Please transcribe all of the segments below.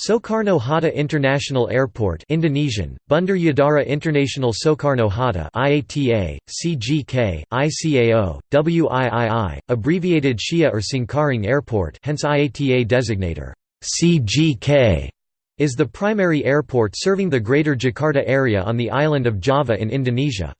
Soekarno-Hatta International Airport Indonesian, Bandar Udara International Soekarno-Hatta IATA, CGK, ICAO, WIII, abbreviated Shia or Cengkareng Airport hence IATA designator, CGK, is the primary airport serving the Greater Jakarta area on the island of Java in Indonesia.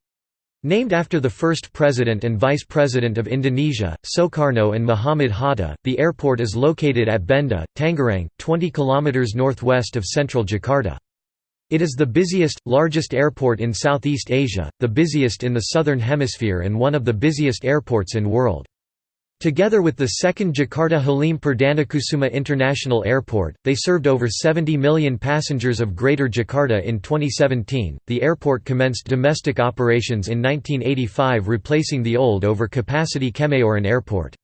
Named after the first president and vice president of Indonesia, Soekarno and Muhammad Hatta, the airport is located at Benda, Tangerang, 20 km northwest of central Jakarta. It is the busiest, largest airport in Southeast Asia, the busiest in the Southern Hemisphere and one of the busiest airports in world. Together with the second Jakarta Halim Perdanakusuma International Airport, they served over 70 million passengers of Greater Jakarta in 2017. The airport commenced domestic operations in 1985, replacing the old over-capacity Kemayoran Airport.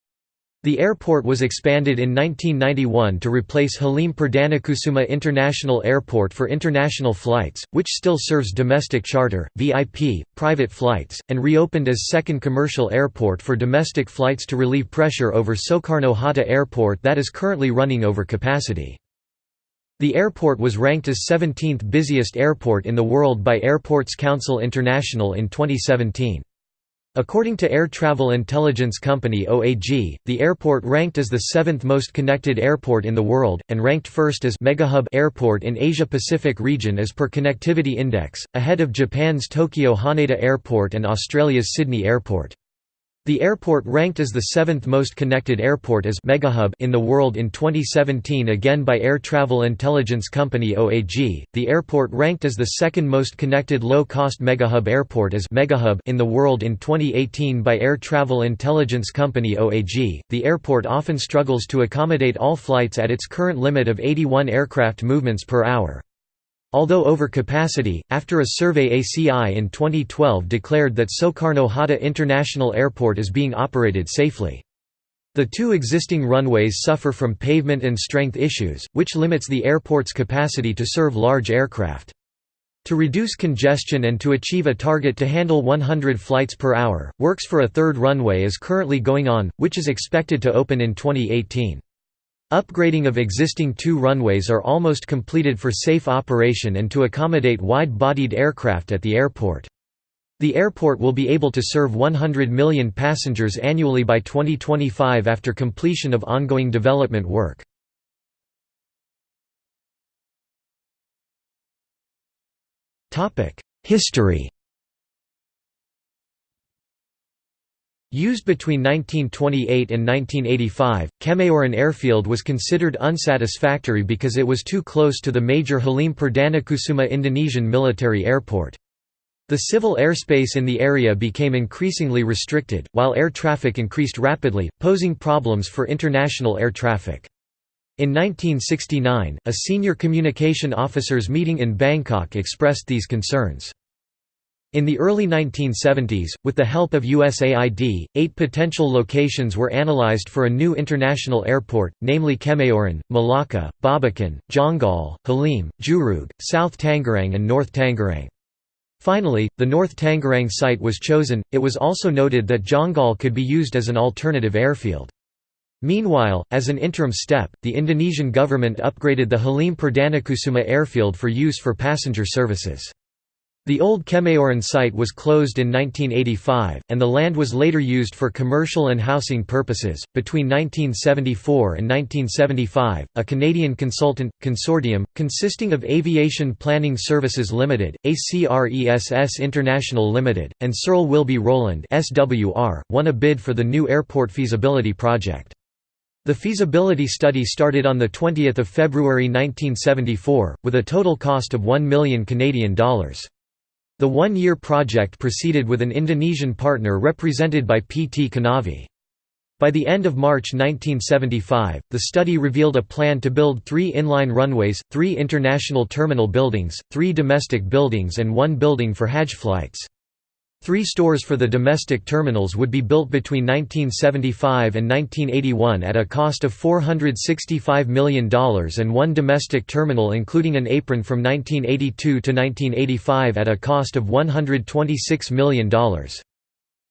The airport was expanded in 1991 to replace Halim Perdanakusuma International Airport for international flights, which still serves domestic charter, VIP, private flights, and reopened as second commercial airport for domestic flights to relieve pressure over Soekarno-Hatta Airport that is currently running over capacity. The airport was ranked as 17th busiest airport in the world by Airports Council International in 2017. According to Air Travel Intelligence Company OAG, the airport ranked as the seventh most connected airport in the world, and ranked first as megahub airport in Asia-Pacific region as per Connectivity Index, ahead of Japan's Tokyo Haneda Airport and Australia's Sydney Airport. The airport ranked as the seventh most connected airport as megahub in the world in 2017 again by Air Travel Intelligence Company OAG. The airport ranked as the second most connected low-cost megahub airport as megahub in the world in 2018 by Air Travel Intelligence Company OAG. The airport often struggles to accommodate all flights at its current limit of 81 aircraft movements per hour. Although over capacity, after a survey ACI in 2012 declared that Soekarno-Hatta International Airport is being operated safely. The two existing runways suffer from pavement and strength issues, which limits the airport's capacity to serve large aircraft. To reduce congestion and to achieve a target to handle 100 flights per hour, works for a third runway is currently going on, which is expected to open in 2018. Upgrading of existing two runways are almost completed for safe operation and to accommodate wide-bodied aircraft at the airport. The airport will be able to serve 100 million passengers annually by 2025 after completion of ongoing development work. History Used between 1928 and 1985, Kemayoran Airfield was considered unsatisfactory because it was too close to the major Halim Perdanakusuma Indonesian military airport. The civil airspace in the area became increasingly restricted, while air traffic increased rapidly, posing problems for international air traffic. In 1969, a senior communication officers meeting in Bangkok expressed these concerns. In the early 1970s, with the help of USAID, eight potential locations were analyzed for a new international airport, namely Kemayoran, Malacca, Babakan, Jonggol, Halim, Jurug, South Tangerang and North Tangerang. Finally, the North Tangerang site was chosen. It was also noted that Jonggol could be used as an alternative airfield. Meanwhile, as an interim step, the Indonesian government upgraded the Halim Perdanakusuma airfield for use for passenger services. The old Kemayoran site was closed in 1985, and the land was later used for commercial and housing purposes. Between 1974 and 1975, a Canadian consultant consortium, consisting of Aviation Planning Services Limited, ACRES International Limited, and Searle Wilby Rowland (SWR), won a bid for the new airport feasibility project. The feasibility study started on the 20th of February 1974, with a total cost of 1 million Canadian dollars. The one-year project proceeded with an Indonesian partner represented by PT Kanavi. By the end of March 1975, the study revealed a plan to build three inline runways, three international terminal buildings, three domestic buildings and one building for Hajj flights. Three stores for the domestic terminals would be built between 1975 and 1981 at a cost of $465 million and one domestic terminal including an apron from 1982 to 1985 at a cost of $126 million.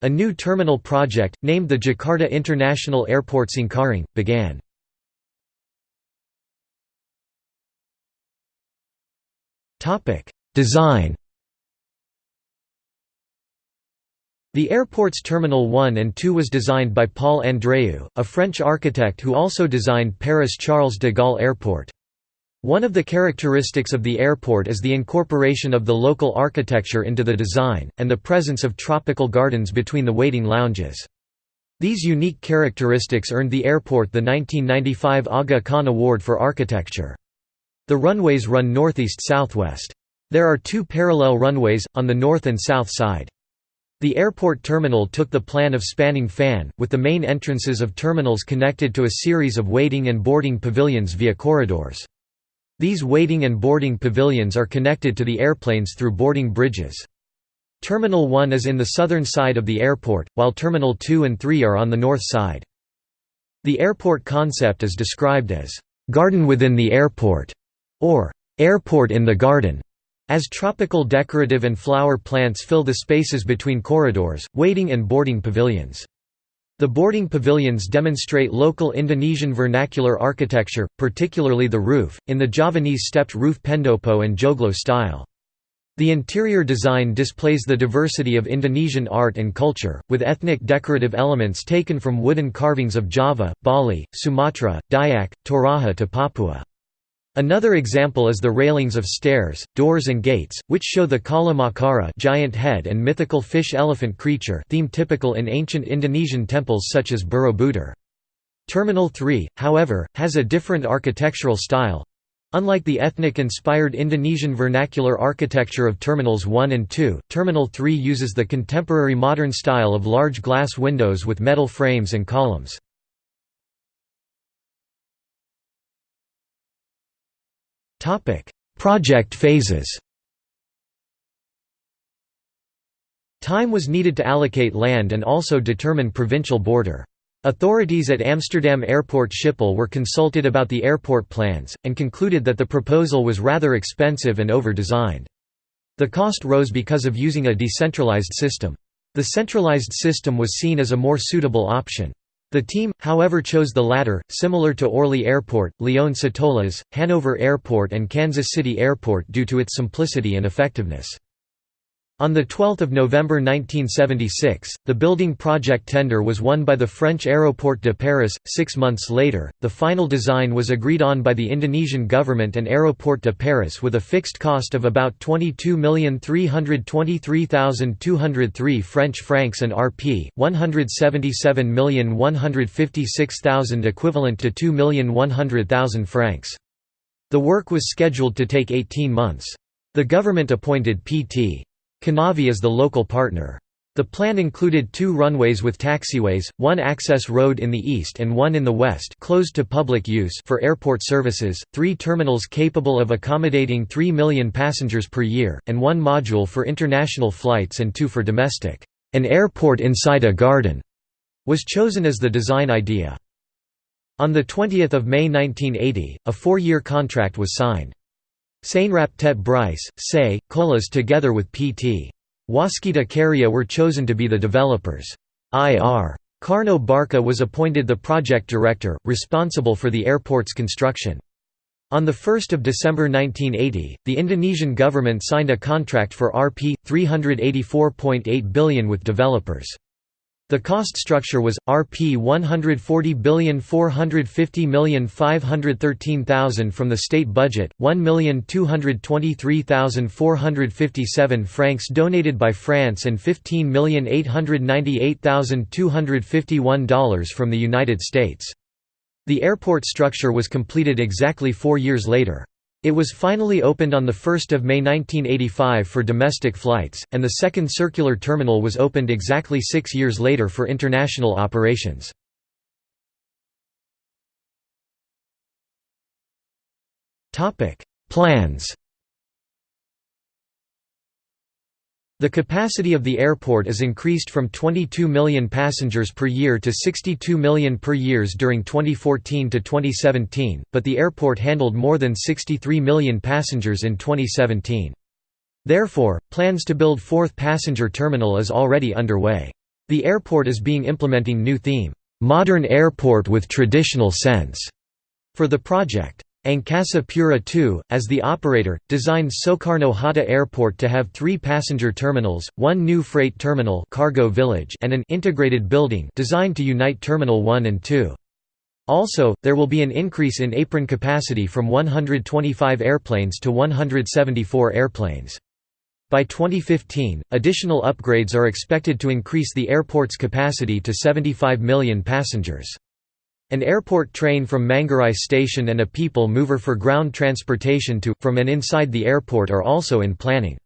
A new terminal project, named the Jakarta International Airport Cengkareng, began. Design The airport's Terminal 1 and 2 was designed by Paul Andreu, a French architect who also designed Paris Charles de Gaulle Airport. One of the characteristics of the airport is the incorporation of the local architecture into the design, and the presence of tropical gardens between the waiting lounges. These unique characteristics earned the airport the 1995 Aga Khan Award for Architecture. The runways run northeast-southwest. There are two parallel runways, on the north and south side. The airport terminal took the plan of spanning fan, with the main entrances of terminals connected to a series of waiting and boarding pavilions via corridors. These waiting and boarding pavilions are connected to the airplanes through boarding bridges. Terminal 1 is in the southern side of the airport, while Terminal 2 and 3 are on the north side. The airport concept is described as, "...garden within the airport", or "...airport in the garden". As tropical decorative and flower plants fill the spaces between corridors, waiting and boarding pavilions. The boarding pavilions demonstrate local Indonesian vernacular architecture, particularly the roof, in the Javanese stepped roof pendopo and joglo style. The interior design displays the diversity of Indonesian art and culture, with ethnic decorative elements taken from wooden carvings of Java, Bali, Sumatra, Dayak, Toraja to Papua. Another example is the railings of stairs, doors and gates, which show the Kala Makara giant head and mythical fish-elephant creature theme typical in ancient Indonesian temples such as Borobudur. Terminal 3, however, has a different architectural style. Unlike the ethnic-inspired Indonesian vernacular architecture of Terminals 1 and 2, Terminal 3 uses the contemporary modern style of large glass windows with metal frames and columns. Project phases Time was needed to allocate land and also determine provincial border. Authorities at Amsterdam Airport Schiphol were consulted about the airport plans, and concluded that the proposal was rather expensive and over-designed. The cost rose because of using a decentralized system. The centralized system was seen as a more suitable option. The team, however chose the latter, similar to Orly Airport, Lyon Satolas, Hanover Airport and Kansas City Airport due to its simplicity and effectiveness. On 12 November 1976, the building project tender was won by the French Aéroport de Paris. Six months later, the final design was agreed on by the Indonesian government and Aéroport de Paris with a fixed cost of about 22,323,203 French francs and Rp. 177,156,000 equivalent to 2,100,000 francs. The work was scheduled to take 18 months. The government appointed Pt. Kanavi is the local partner. The plan included two runways with taxiways, one access road in the east and one in the west closed to public use for airport services, three terminals capable of accommodating 3 million passengers per year, and one module for international flights and two for domestic. An airport inside a garden was chosen as the design idea. On 20 May 1980, a four-year contract was signed. Sainrapt et Brice, Say, Colas together with Pt. Waskita Karya were chosen to be the developers. Ir. Karno Barkah was appointed the project director, responsible for the airport's construction. On 1 December 1980, the Indonesian government signed a contract for Rp. 384.8 billion with developers. The cost structure was Rp 140,450,513,000 from the state budget, 1,223,457 francs donated by France and $15,898,251 from the United States. The airport structure was completed exactly 4 years later. It was finally opened on 1 May 1985 for domestic flights, and the second circular terminal was opened exactly six years later for international operations. Plans The capacity of the airport is increased from 22 million passengers per year to 62 million per years during 2014 to 2017, but the airport handled more than 63 million passengers in 2017. Therefore, plans to build fourth passenger terminal is already underway. The airport is being implementing new theme, "'Modern Airport with Traditional Sense' for the project. Angkasa Pura II, as the operator, designed Soekarno Hatta Airport to have three passenger terminals, one new freight terminal cargo village and an integrated building designed to unite Terminal 1 and 2. Also, there will be an increase in apron capacity from 125 airplanes to 174 airplanes. By 2015, additional upgrades are expected to increase the airport's capacity to 75 million passengers. An airport train from Manggarai station and a people mover for ground transportation to, from and inside the airport are also in planning.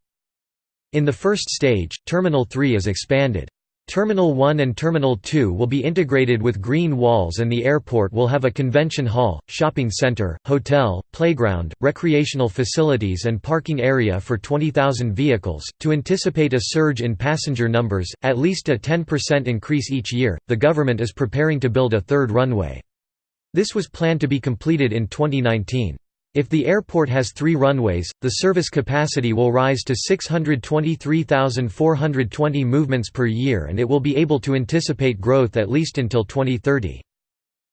In the first stage, Terminal 3 is expanded. Terminal 1 and Terminal 2 will be integrated with green walls and the airport will have a convention hall, shopping center, hotel, playground, recreational facilities and parking area for 20,000 vehicles. To anticipate a surge in passenger numbers, at least a 10% increase each year, the government is preparing to build a third runway. This was planned to be completed in 2019. If the airport has three runways, the service capacity will rise to 623,420 movements per year and it will be able to anticipate growth at least until 2030.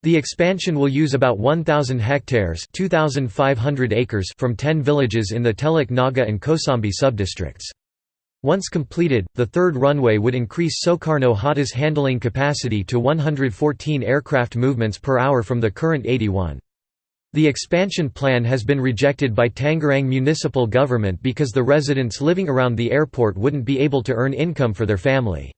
The expansion will use about 1,000 hectares 2,500 acres from 10 villages in the Teluk Naga and Kosambi subdistricts. Once completed, the third runway would increase Soekarno Hatta's handling capacity to 114 aircraft movements per hour from the current 81. The expansion plan has been rejected by Tangerang municipal government because the residents living around the airport wouldn't be able to earn income for their family.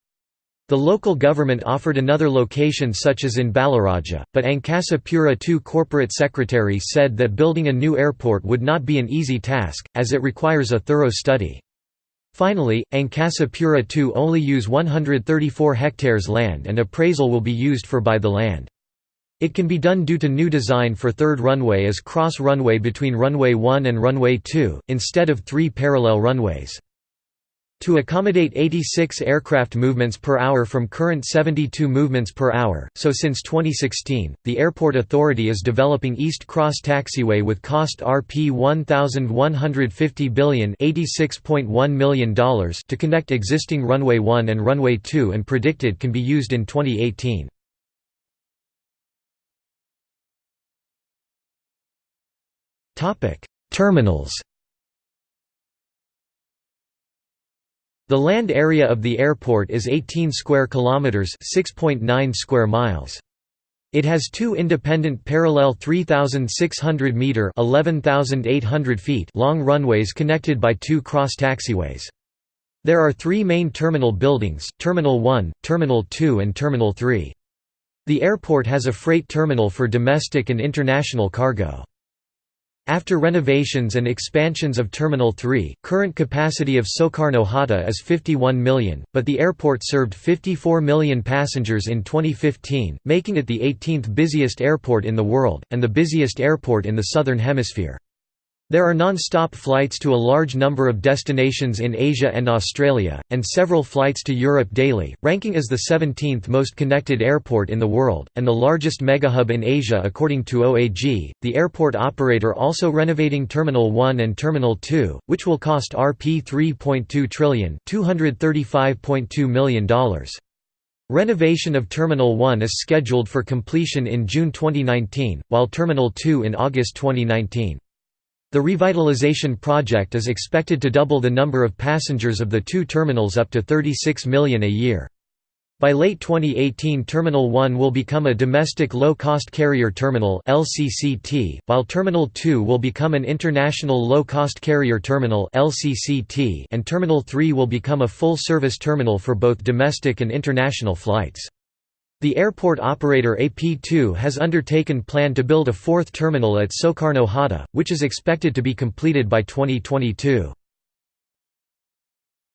The local government offered another location such as in Balaraja, but Angkasa Pura II corporate secretary said that building a new airport would not be an easy task, as it requires a thorough study. Finally, Angkasa Pura II only use 134 hectares land and appraisal will be used for buy the land. It can be done due to new design for third runway as cross runway between runway 1 and runway 2, instead of three parallel runways. To accommodate 86 aircraft movements per hour from current 72 movements per hour, so since 2016, the Airport Authority is developing East Cross Taxiway with cost Rp 1,150 billion $86.1 million to connect existing runway 1 and runway 2 and predicted can be used in 2018. Topic: Terminals. The land area of the airport is 18 square kilometers, 6.9 square miles. It has two independent parallel 3600 meter, 11800 feet long runways connected by two cross taxiways. There are 3 main terminal buildings, Terminal 1, Terminal 2 and Terminal 3. The airport has a freight terminal for domestic and international cargo. After renovations and expansions of Terminal 3, current capacity of Soekarno Hatta is 51 million, but the airport served 54 million passengers in 2015, making it the 18th busiest airport in the world, and the busiest airport in the Southern Hemisphere. There are non-stop flights to a large number of destinations in Asia and Australia, and several flights to Europe daily, ranking as the 17th most connected airport in the world, and the largest megahub in Asia according to OAG. The airport operator also renovating Terminal 1 and Terminal 2, which will cost Rp 3.2 trillion $235.2 million. Renovation of Terminal 1 is scheduled for completion in June 2019, while Terminal 2 in August 2019. The revitalization project is expected to double the number of passengers of the two terminals up to 36 million a year. By late 2018 Terminal 1 will become a domestic low-cost carrier terminal LCCT, while Terminal 2 will become an international low-cost carrier terminal LCCT and Terminal 3 will become a full-service terminal for both domestic and international flights. The airport operator AP2 has undertaken plan to build a fourth terminal at Soekarno Hatta, which is expected to be completed by 2022.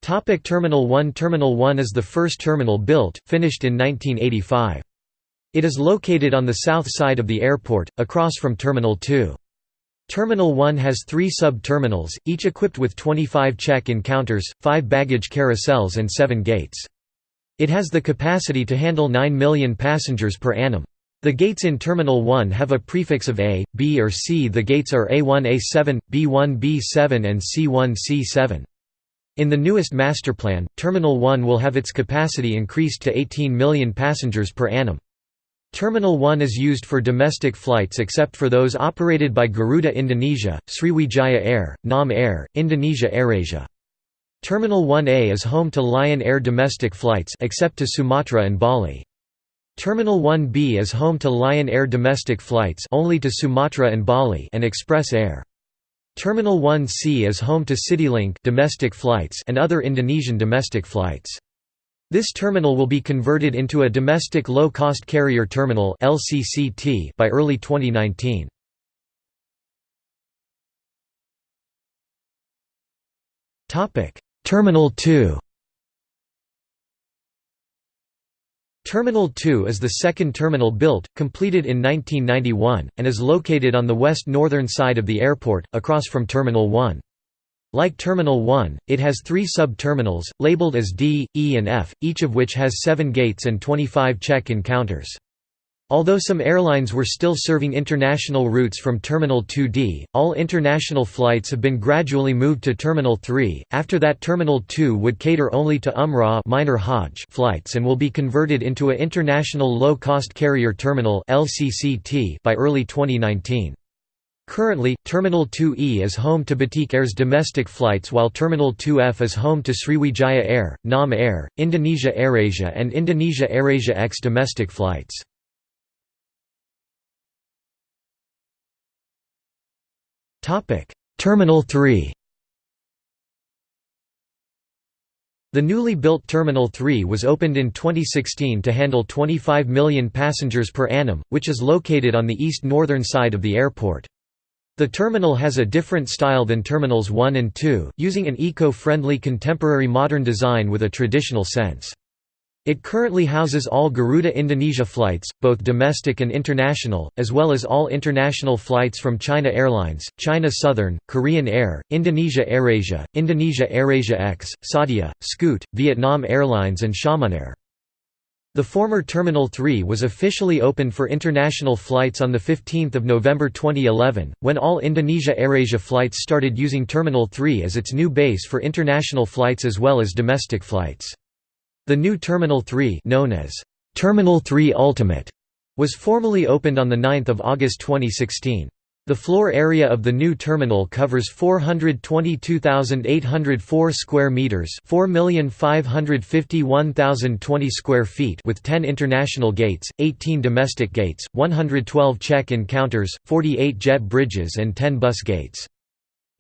Topic Terminal 1 Terminal 1 is the first terminal built, finished in 1985. It is located on the south side of the airport, across from Terminal 2. Terminal 1 has three sub-terminals, each equipped with 25 check-in counters, 5 baggage carousels and 7 gates. It has the capacity to handle 9 million passengers per annum. The gates in Terminal 1 have a prefix of A, B or C. The gates are A1A7, B1B7 and C1C7. In the newest master plan, Terminal 1 will have its capacity increased to 18 million passengers per annum. Terminal 1 is used for domestic flights except for those operated by Garuda Indonesia, Sriwijaya Air, Nam Air, Indonesia AirAsia. Terminal 1A is home to Lion Air domestic flights except to Sumatra and Bali. Terminal 1B is home to Lion Air domestic flights only to Sumatra and Bali and Express Air. Terminal 1C is home to CityLink domestic flights and other Indonesian domestic flights. This terminal will be converted into a domestic low-cost carrier terminal (LCCT) by early 2019. Topic: Terminal 2. Terminal 2 is the second terminal built, completed in 1991, and is located on the west-northern side of the airport, across from Terminal 1. Like Terminal 1, it has three sub-terminals, labeled as D, E and F, each of which has seven gates and 25 check-in counters. Although some airlines were still serving international routes from Terminal 2D, all international flights have been gradually moved to Terminal 3. After that Terminal 2 would cater only to Umrah minor Hajj flights and will be converted into a International Low-Cost Carrier Terminal (LCCT) by early 2019. Currently, Terminal 2E is home to Batik Air's domestic flights while Terminal 2F is home to Sriwijaya Air, Nam Air, Indonesia AirAsia and Indonesia AirAsia X domestic flights. Terminal 3 The newly built Terminal 3 was opened in 2016 to handle 25 million passengers per annum, which is located on the east-northern side of the airport. The terminal has a different style than Terminals 1 and 2, using an eco-friendly contemporary modern design with a traditional sense. It currently houses all Garuda Indonesia flights, both domestic and international, as well as all international flights from China Airlines, China Southern, Korean Air, Indonesia AirAsia, Indonesia AirAsia X, Saudia, Scoot, Vietnam Airlines and Xiamen the former Terminal 3 was officially opened for international flights on 15 November 2011, when all Indonesia AirAsia flights started using Terminal 3 as its new base for international flights as well as domestic flights. The new Terminal 3 known as Terminal 3 Ultimate was formally opened on 9 August 2016. The floor area of the new terminal covers 422,804 square meters, 4,551,020 square feet with 10 international gates, 18 domestic gates, 112 check-in counters, 48 jet bridges and 10 bus gates.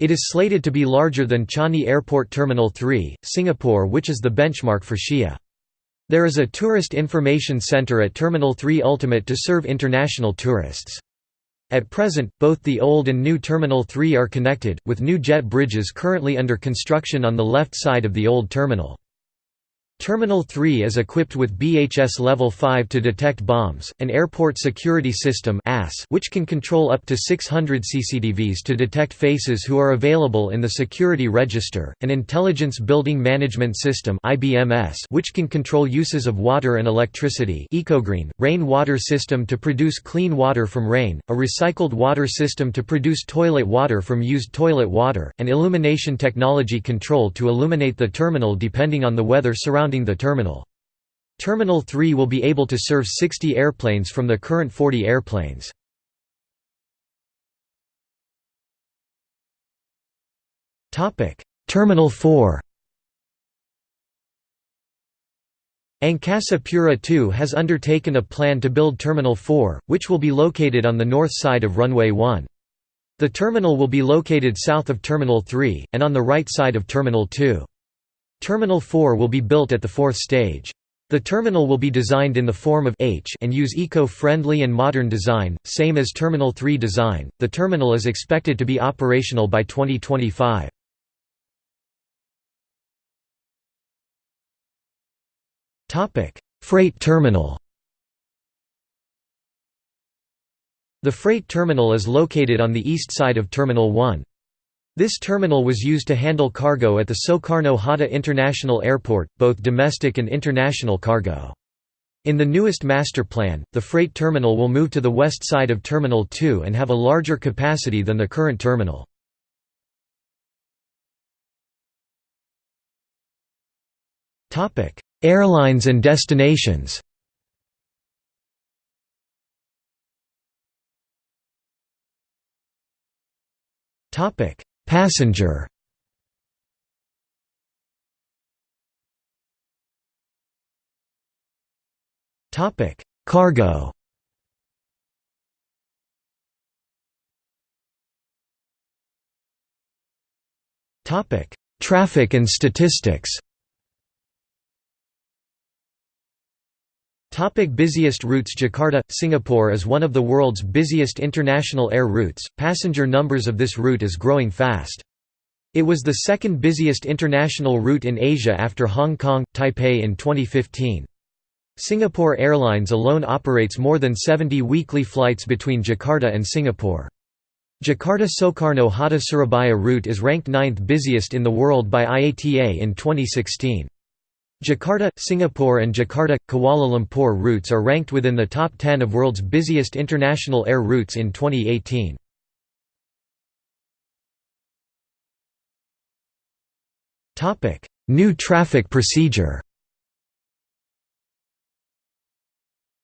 It is slated to be larger than Changi Airport Terminal 3, Singapore which is the benchmark for Shia. There is a tourist information center at Terminal 3 Ultimate to serve international tourists. At present, both the old and new Terminal 3 are connected, with new jet bridges currently under construction on the left side of the old terminal. Terminal 3 is equipped with BHS Level 5 to detect bombs, an airport security system which can control up to 600 CCTVs to detect faces who are available in the security register, an Intelligence Building Management System which can control uses of water and electricity EcoGreen, rain water system to produce clean water from rain, a recycled water system to produce toilet water from used toilet water, and illumination technology control to illuminate the terminal depending on the weather surrounding surrounding the terminal. Terminal 3 will be able to serve 60 airplanes from the current 40 airplanes. Terminal 4 Angkasa Pura II has undertaken a plan to build Terminal 4, which will be located on the north side of Runway 1. The terminal will be located south of Terminal 3, and on the right side of Terminal 2. Terminal 4 will be built at the fourth stage. The terminal will be designed in the form of H and use eco-friendly and modern design, same as Terminal 3 design. The terminal is expected to be operational by 2025. Topic: Freight terminal. The freight terminal is located on the east side of Terminal 1. This terminal was used to handle cargo at the Soekarno Hatta International Airport, both domestic and international cargo. In the newest master plan, the freight terminal will move to the west side of Terminal 2 and have a larger capacity than the current terminal. Airlines and destinations topic Passenger. Topic: Cargo. Topic: Traffic and statistics Topic busiest routes Jakarta, Singapore is one of the world's busiest international air routes, passenger numbers of this route is growing fast. It was the second busiest international route in Asia after Hong Kong, Taipei in 2015. Singapore Airlines alone operates more than 70 weekly flights between Jakarta and Singapore. Jakarta-Soekarno-Hatta Surabaya route is ranked ninth busiest in the world by IATA in 2016. Jakarta, Singapore and Jakarta, Kuala Lumpur routes are ranked within the top 10 of world's busiest international air routes in 2018. New traffic procedure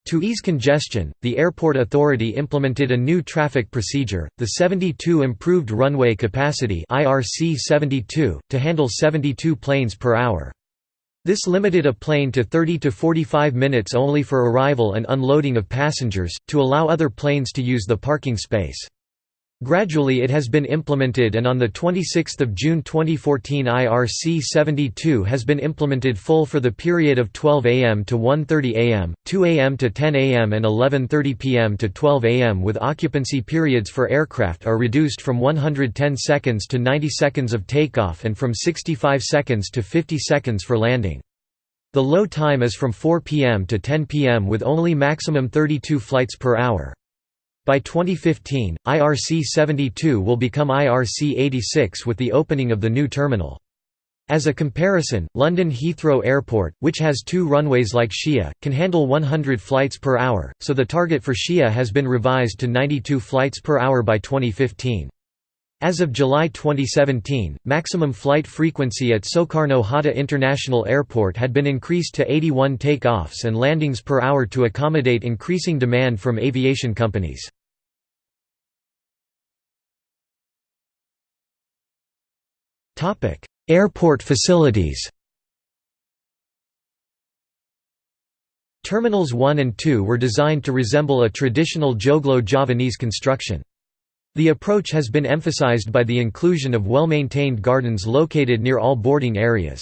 To ease congestion, the Airport Authority implemented a new traffic procedure, the 72 Improved Runway Capacity (IRC-72), to handle 72 planes per hour. This limited a plane to 30 to 45 minutes only for arrival and unloading of passengers, to allow other planes to use the parking space. Gradually it has been implemented and on 26 June 2014 IRC 72 has been implemented full for the period of 12 am to 1.30 am, 2 am to 10 am and 11.30 pm to 12 am with occupancy periods for aircraft are reduced from 110 seconds to 90 seconds of takeoff and from 65 seconds to 50 seconds for landing. The low time is from 4 pm to 10 pm with only maximum 32 flights per hour. By 2015, IRC-72 will become IRC-86 with the opening of the new terminal. As a comparison, London Heathrow Airport, which has two runways like Shia, can handle 100 flights per hour, so the target for Shia has been revised to 92 flights per hour by 2015. As of July 2017, maximum flight frequency at Soekarno Hatta International Airport had been increased to 81 takeoffs and landings per hour to accommodate increasing demand from aviation companies. Airport facilities Terminals 1 and 2 were designed to resemble a traditional Joglo Javanese construction. The approach has been emphasized by the inclusion of well-maintained gardens located near all boarding areas.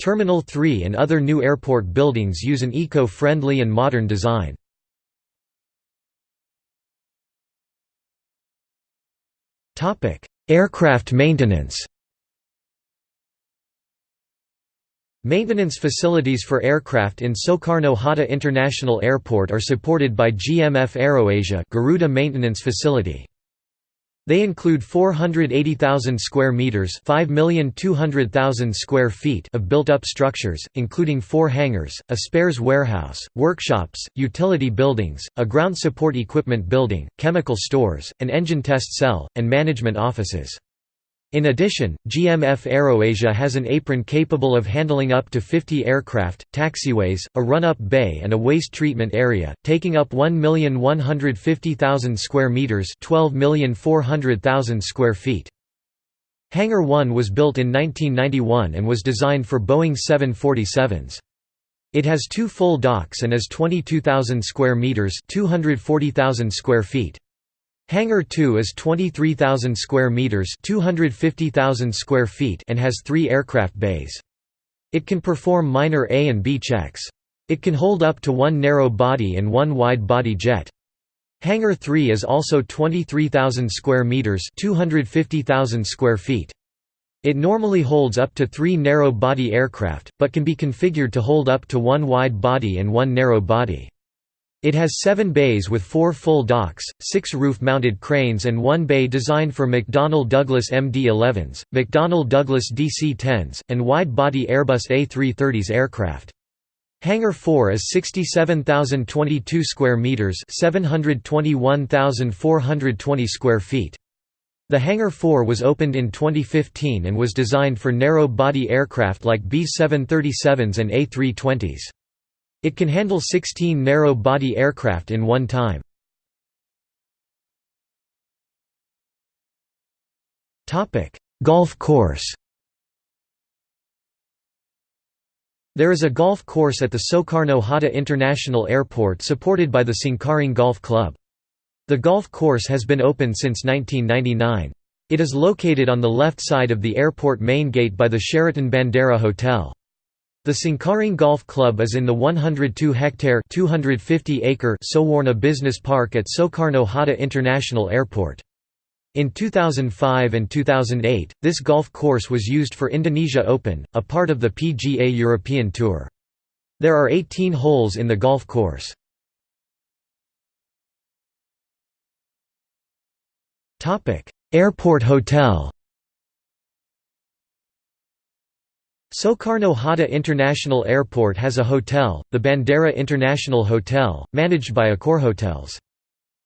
Terminal 3 and other new airport buildings use an eco-friendly and modern design. Aircraft maintenance Maintenance facilities for aircraft in Soekarno Hatta International Airport are supported by GMF AeroAsia Garuda Maintenance Facility. They include 480,000 square meters, 5,200,000 square feet of built-up structures, including 4 hangars, a spares warehouse, workshops, utility buildings, a ground support equipment building, chemical stores, an engine test cell, and management offices. In addition, GMF AeroAsia has an apron capable of handling up to 50 aircraft, taxiways, a run-up bay and a waste treatment area, taking up 1,150,000 square meters, 12,400,000 square feet. Hangar 1 was built in 1991 and was designed for Boeing 747s. It has two full docks and is 22,000 square meters, 240,000 square feet. Hangar 2 is 23,000 square meters, 250,000 square feet and has 3 aircraft bays. It can perform minor A and B checks. It can hold up to one narrow body and one wide body jet. Hangar 3 is also 23,000 square meters, 250,000 square feet. It normally holds up to 3 narrow body aircraft, but can be configured to hold up to one wide body and one narrow body. It has seven bays with four full docks, six roof-mounted cranes and one bay designed for McDonnell Douglas MD-11s, McDonnell Douglas DC-10s, and wide-body Airbus A330s aircraft. Hangar 4 is 67,022 square meters, 721,420 square feet. The Hangar 4 was opened in 2015 and was designed for narrow-body aircraft like B-737s and A320s. It can handle 16 narrow-body aircraft in one time. Golf course There is a golf course at the Soekarno-Hatta International Airport supported by the Cengkareng Golf Club. The golf course has been open since 1999. It is located on the left side of the airport main gate by the Sheraton Bandara Hotel. The Cengkareng Golf Club is in the 102-hectare (250-acre) Soewarna Business Park at Soekarno-Hatta International Airport. In 2005 and 2008, this golf course was used for Indonesia Open, a part of the PGA European Tour. There are 18 holes in the golf course. Airport Hotel Soekarno-Hatta International Airport has a hotel, the Bandara International Hotel, managed by Accor Hotels.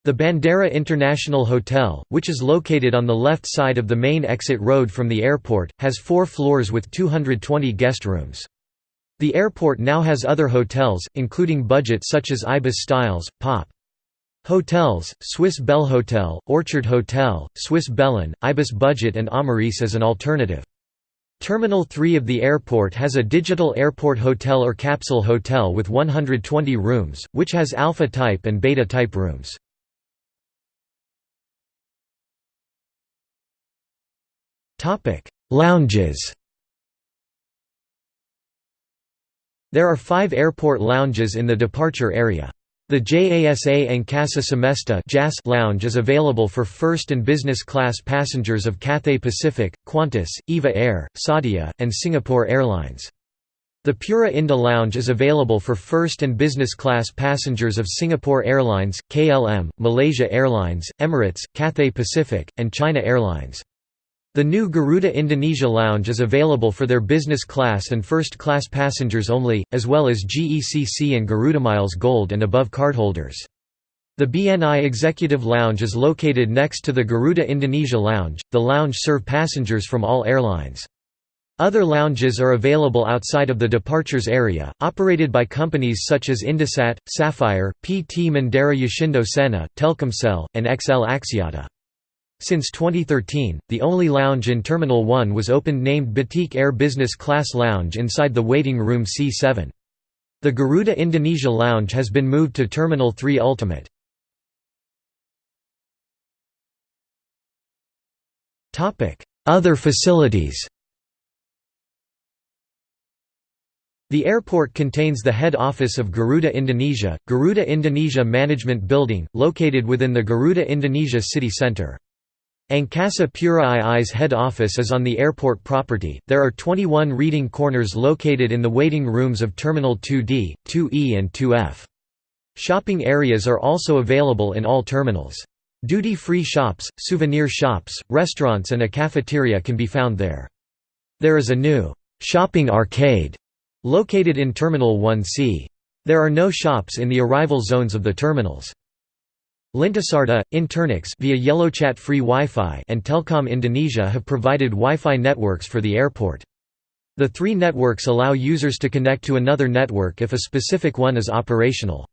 The Bandara International Hotel, which is located on the left side of the main exit road from the airport, has four floors with 220 guest rooms. The airport now has other hotels, including budget such as Ibis Styles, Pop. Hotels, Swiss Bell Hotel, Orchard Hotel, Swiss-Belinn, Ibis Budget and Amaris as an alternative. Terminal 3 of the airport has a digital airport hotel or capsule hotel with 120 rooms, which has alpha type and beta type rooms. Lounges. There are 5 airport lounges in the departure area. The JASA and Casa Semesta lounge is available for first and business class passengers of Cathay Pacific, Qantas, EVA Air, Saudia, and Singapore Airlines. The Pura Indah Lounge is available for first and business class passengers of Singapore Airlines, KLM, Malaysia Airlines, Emirates, Cathay Pacific, and China Airlines. The new Garuda Indonesia Lounge is available for their business class and first class passengers only, as well as GECC and Garudamiles Gold and above cardholders. The BNI Executive Lounge is located next to the Garuda Indonesia Lounge. The lounge serve passengers from all airlines. Other lounges are available outside of the departures area, operated by companies such as Indosat, Sapphire, PT Mandara Yoshindo Sena, Telkomsel, and XL Axiata. Since 2013, the only lounge in Terminal 1 was opened named Batik Air Business Class Lounge inside the waiting room C7. The Garuda Indonesia Lounge has been moved to Terminal 3 Ultimate. Other facilities The airport contains the head office of Garuda Indonesia, Garuda Indonesia Management Building, located within the Garuda Indonesia City Centre. Angkasa Pura II's head office is on the airport property. There are 21 reading corners located in the waiting rooms of Terminal 2D, 2E, and 2F. Shopping areas are also available in all terminals. Duty-free shops, souvenir shops, restaurants and a cafeteria can be found there. There is a new shopping arcade located in Terminal 1C. There are no shops in the arrival zones of the terminals. Lintasarta, Internix via YellowChat free Wi-Fi and Telkom Indonesia have provided Wi-Fi networks for the airport. The three networks allow users to connect to another network if a specific one is operational.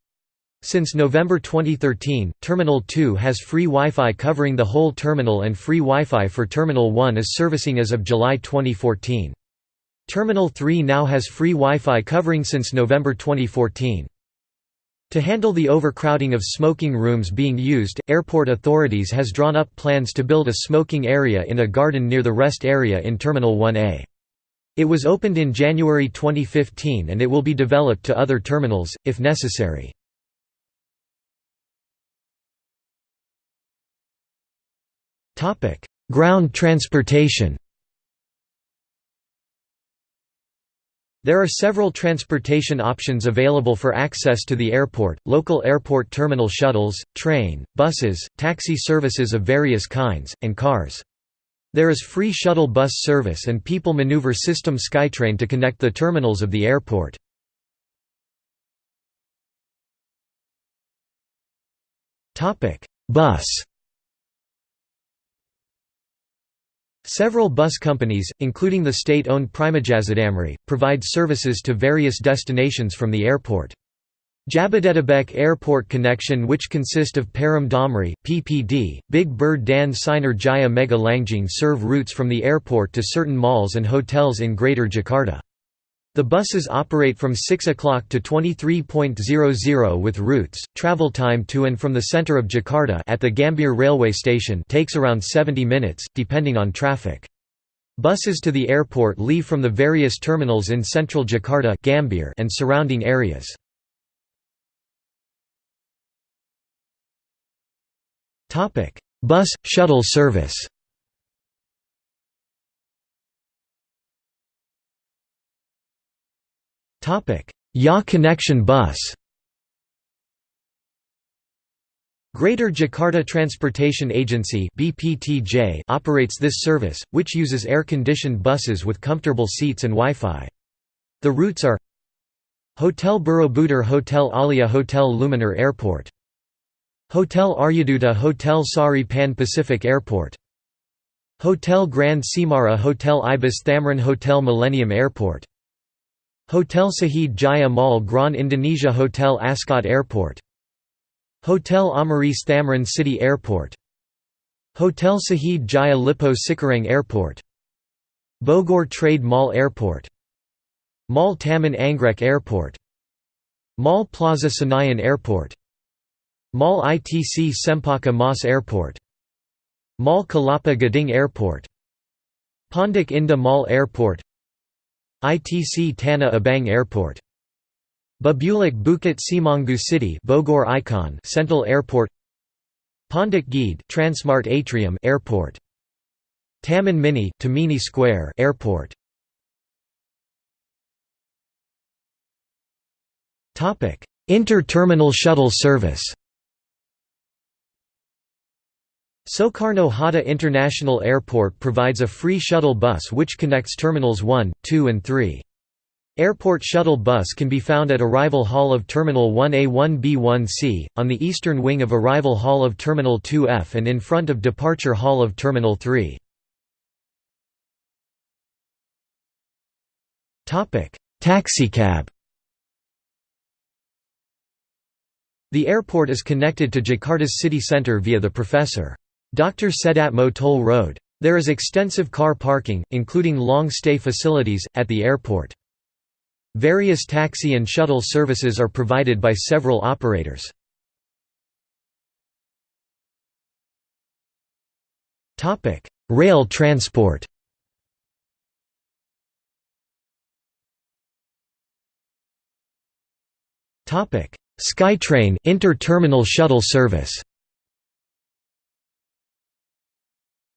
Since November 2013, Terminal 2 has free Wi-Fi covering the whole terminal and free Wi-Fi for Terminal 1 is servicing as of July 2014. Terminal 3 now has free Wi-Fi covering since November 2014. To handle the overcrowding of smoking rooms being used, airport authorities has drawn up plans to build a smoking area in a garden near the rest area in Terminal 1A. It was opened in January 2015 and it will be developed to other terminals, if necessary. Ground transportation There are several transportation options available for access to the airport, local airport terminal shuttles, train, buses, taxi services of various kinds, and cars. There is free shuttle bus service and People Mover System SkyTrain to connect the terminals of the airport. Bus Several bus companies, including the state-owned Primajasa Damri, provide services to various destinations from the airport. Jabodetabek Airport Connection which consist of Param Damri, PPD, Big Bird Dan Sinar Jaya Mega Langjing serve routes from the airport to certain malls and hotels in Greater Jakarta. The buses operate from 6 o'clock to 23.00 with routes. Travel time to and from the center of Jakarta at the Gambir railway station takes around 70 minutes, depending on traffic. Buses to the airport leave from the various terminals in central Jakarta Gambir and surrounding areas. Bus shuttle service. Ya Connection Bus. Greater Jakarta Transportation Agency (BPTJ) operates this service, which uses air-conditioned buses with comfortable seats and Wi-Fi. The routes are Hotel Borobudur Hotel Alia Hotel Luminar Airport. Hotel Aryaduta Hotel Sari Pan Pacific Airport. Hotel Grand Cemara Hotel Ibis Thamrin Hotel Millennium Airport Hotel Sahid Jaya Mall Grand Indonesia Hotel Ascot Airport. Hotel Amaris Thamrin City Airport. Hotel Sahid Jaya Lippo Cikarang Airport. Bogor Trade Mall Airport. Mall Taman Anggrek Airport. Mall Plaza Senayan Airport. Mall ITC Cempaka Mas Airport. Mall Kelapa Gading Airport. Pondok Indah Mall Airport ITC Tanah Abang Airport. Babulak Bukit Semanggu City Bogor Icon Central Airport. Pondok Gede Transmart Atrium Airport. Taman Mini Tamini Square Airport. Inter-terminal shuttle service Soekarno Hatta International Airport provides a free shuttle bus which connects Terminals 1, 2 and 3. Airport shuttle bus can be found at Arrival Hall of Terminal 1A1B1C, on the eastern wing of Arrival Hall of Terminal 2F and in front of Departure Hall of Terminal 3. Taxicab The airport is connected to Jakarta's city centre via the Professor. Dr. Sedyatmo Toll Road. There is extensive car parking, including long-stay facilities, at the airport. Various taxi and shuttle services are provided by several operators. Rail transport SkyTrain inter-terminal shuttle service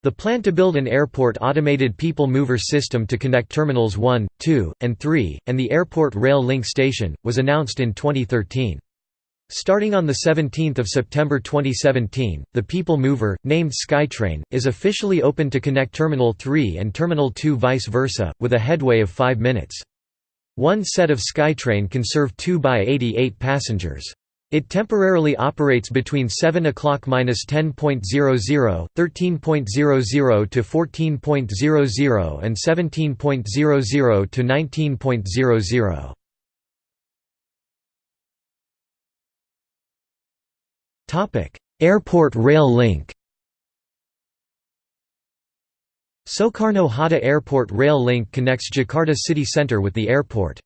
The plan to build an airport automated people mover system to connect Terminals 1, 2, and 3, and the Airport Rail Link Station, was announced in 2013. Starting on 17 September 2017, the People Mover, named SkyTrain, is officially open to connect Terminal 3 and Terminal 2 vice versa, with a headway of 5 minutes. One set of SkyTrain can serve 2 by 88 passengers. It temporarily operates between 7 o'clock minus 10.00, 13.00 to 14.00 and 17.00 to 19.00. Topic: Airport Rail Link. Soekarno Hatta Airport Rail Link connects Jakarta city centre with the airport.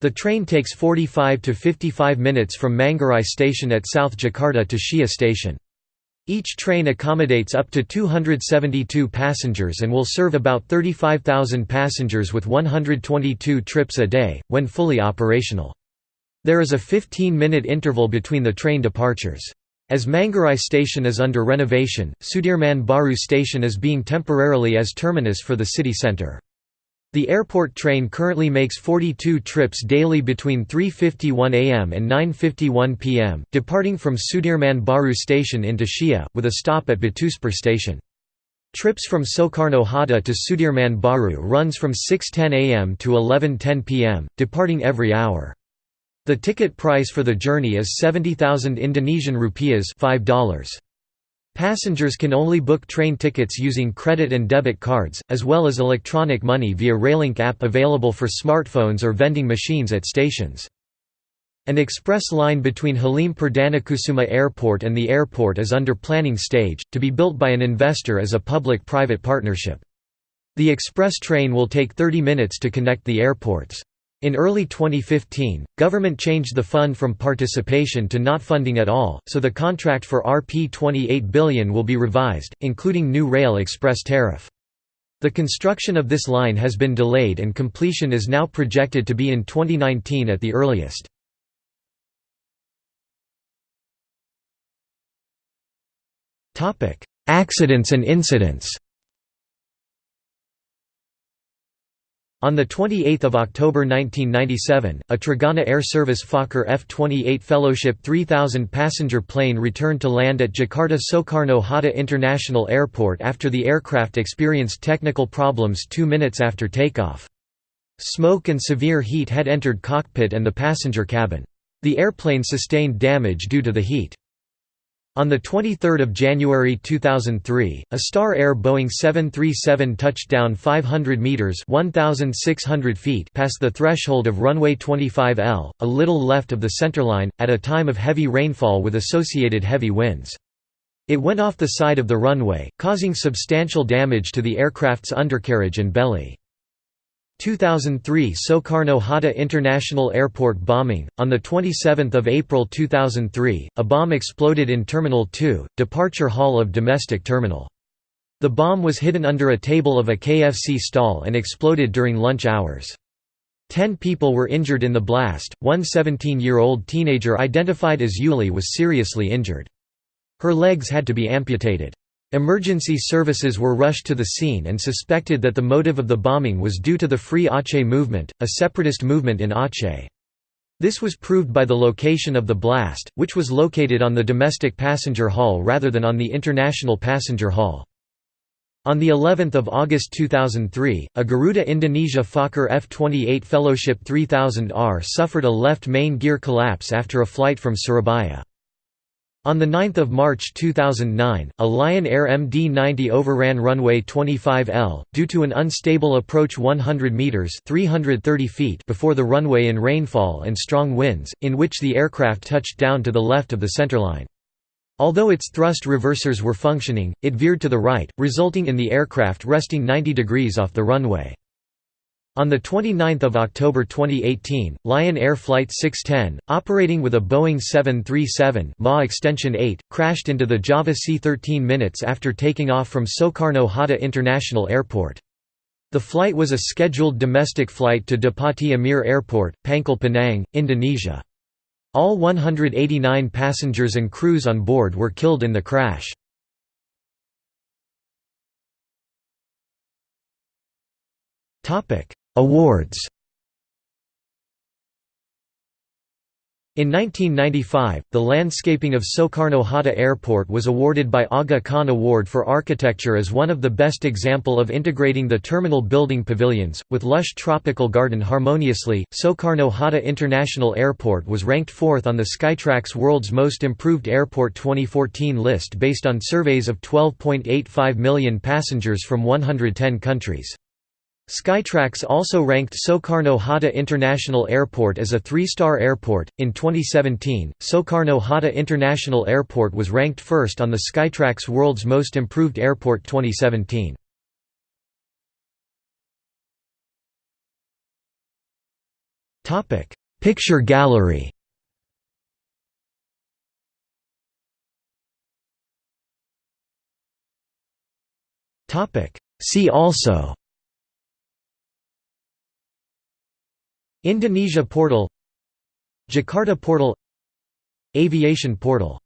The train takes 45 to 55 minutes from Manggarai station at South Jakarta to SHIA station. Each train accommodates up to 272 passengers and will serve about 35,000 passengers with 122 trips a day, when fully operational. There is a 15-minute interval between the train departures. As Manggarai station is under renovation, Sudirman Baru station is being temporarily as terminus for the city centre. The airport train currently makes 42 trips daily between 3.51 am and 9.51 pm, departing from Sudirman Baru station into SHIA, with a stop at Batu Ceper station. Trips from Soekarno Hatta to Sudirman Baru runs from 6.10 am to 11.10 pm, departing every hour. The ticket price for the journey is 70,000 Indonesian rupiahs $5. Passengers can only book train tickets using credit and debit cards, as well as electronic money via Railink app available for smartphones or vending machines at stations. An express line between Halim Perdanakusuma Airport and the airport is under planning stage, to be built by an investor as a public-private partnership. The express train will take 30 minutes to connect the airports. In early 2015, government changed the fund from participation to not funding at all, so the contract for Rp 28 billion will be revised, including new rail express tariff. The construction of this line has been delayed and completion is now projected to be in 2019 at the earliest. Accidents and incidents On 28 October 1997, a Trigana Air Service Fokker F-28 Fellowship 3000 passenger plane returned to land at Jakarta Soekarno-Hatta International Airport after the aircraft experienced technical problems two minutes after takeoff. Smoke and severe heat had entered cockpit and the passenger cabin. The airplane sustained damage due to the heat. On 23 January 2003, a Star Air Boeing 737 touched down 500 metres 1,600 feet past the threshold of runway 25L, a little left of the centerline, at a time of heavy rainfall with associated heavy winds. It went off the side of the runway, causing substantial damage to the aircraft's undercarriage and belly. 2003 Soekarno-Hatta International Airport bombing. On the 27th of April 2003, a bomb exploded in Terminal 2, departure hall of domestic terminal. The bomb was hidden under a table of a KFC stall and exploded during lunch hours. Ten people were injured in the blast, one 17-year-old teenager identified as Yuli was seriously injured. Her legs had to be amputated. Emergency services were rushed to the scene and suspected that the motive of the bombing was due to the Free Aceh movement, a separatist movement in Aceh. This was proved by the location of the blast, which was located on the domestic passenger hall rather than on the international passenger hall. On the 11th of August 2003, a Garuda Indonesia Fokker F-28 Fellowship 3000R suffered a left main gear collapse after a flight from Surabaya. On 9 March 2009, a Lion Air MD-90 overran runway 25L, due to an unstable approach 100 metres 330 feet before the runway in rainfall and strong winds, in which the aircraft touched down to the left of the centerline. Although its thrust reversers were functioning, it veered to the right, resulting in the aircraft resting 90 degrees off the runway. On 29 October 2018, Lion Air Flight 610, operating with a Boeing 737 MA Extension 8, crashed into the Java Sea 13 minutes after taking off from Soekarno-Hatta International Airport. The flight was a scheduled domestic flight to Depati Amir Airport, Pangkal Pinang, Indonesia. All 189 passengers and crews on board were killed in the crash. Awards In 1995, the landscaping of Soekarno-Hatta Airport was awarded by Aga Khan Award for Architecture as one of the best example of integrating the terminal building pavilions, with lush tropical garden harmoniously. Soekarno-Hatta International Airport was ranked fourth on the Skytrax World's Most Improved Airport 2014 list based on surveys of 12.85 million passengers from 110 countries. Skytrax also ranked Soekarno-Hatta International Airport as a three-star airport. In 2017, Soekarno-Hatta International Airport was ranked first on the Skytrax World's Most Improved Airport 2017. Topic: Picture gallery. Topic: See also Indonesia Portal Jakarta Portal Aviation Portal